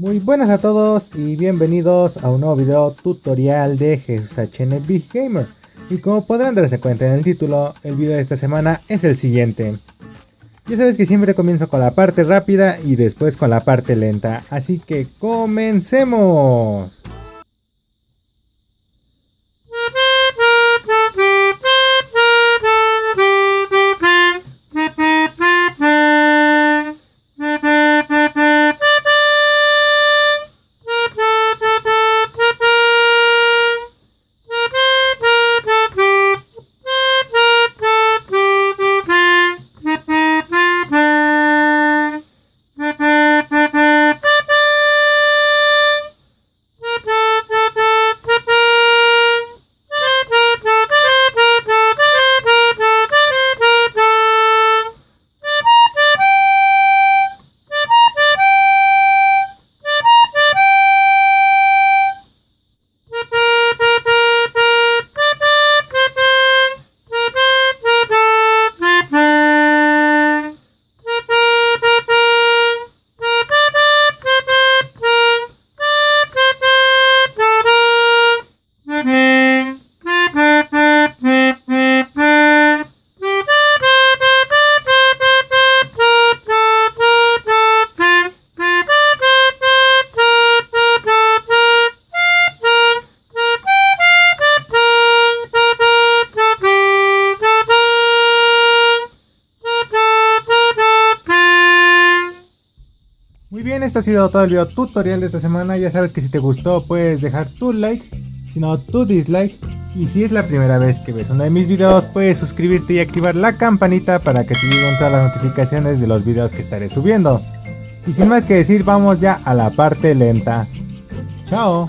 Muy buenas a todos y bienvenidos a un nuevo video tutorial de Jesús HN Big Gamer. Y como podrán darse cuenta en el título, el video de esta semana es el siguiente. Ya sabes que siempre comienzo con la parte rápida y después con la parte lenta, así que comencemos. Esto ha sido todo el video tutorial de esta semana. Ya sabes que si te gustó puedes dejar tu like, si no tu dislike. Y si es la primera vez que ves uno de mis videos, puedes suscribirte y activar la campanita para que te lleguen todas las notificaciones de los videos que estaré subiendo. Y sin más que decir, vamos ya a la parte lenta. Chao.